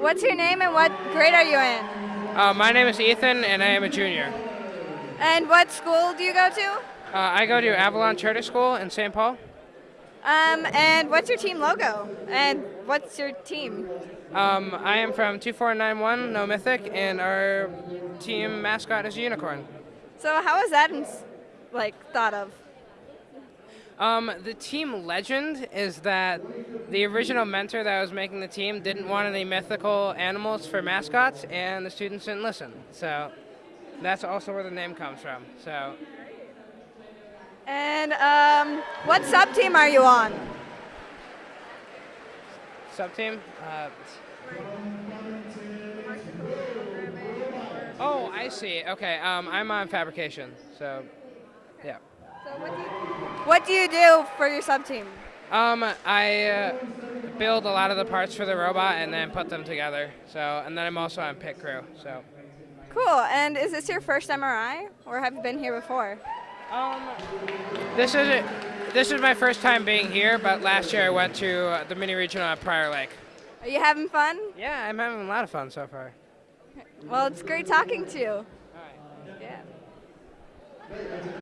What's your name and what grade are you in? Uh, my name is Ethan, and I am a junior. And what school do you go to? Uh, I go to Avalon Charter School in St. Paul. Um, and what's your team logo? And what's your team? Um, I am from 2491, No Mythic, and our team mascot is a unicorn. So how was that, in, like, thought of? Um, the team legend is that the original mentor that was making the team didn't want any mythical animals for mascots, and the students didn't listen. So that's also where the name comes from. So. And um, what sub team are you on? Sub team. Uh, oh, I see. Okay, um, I'm on fabrication. So, yeah. So what do you, do, for your sub team? Um, I uh, build a lot of the parts for the robot and then put them together. So, and then I'm also on pit crew. So. Cool. And is this your first MRI, or have you been here before? Um, this is. This is my first time being here, but last year I went to uh, the mini regional at Prior Lake. Are you having fun? Yeah, I'm having a lot of fun so far. Well, it's great talking to you. All right. Yeah.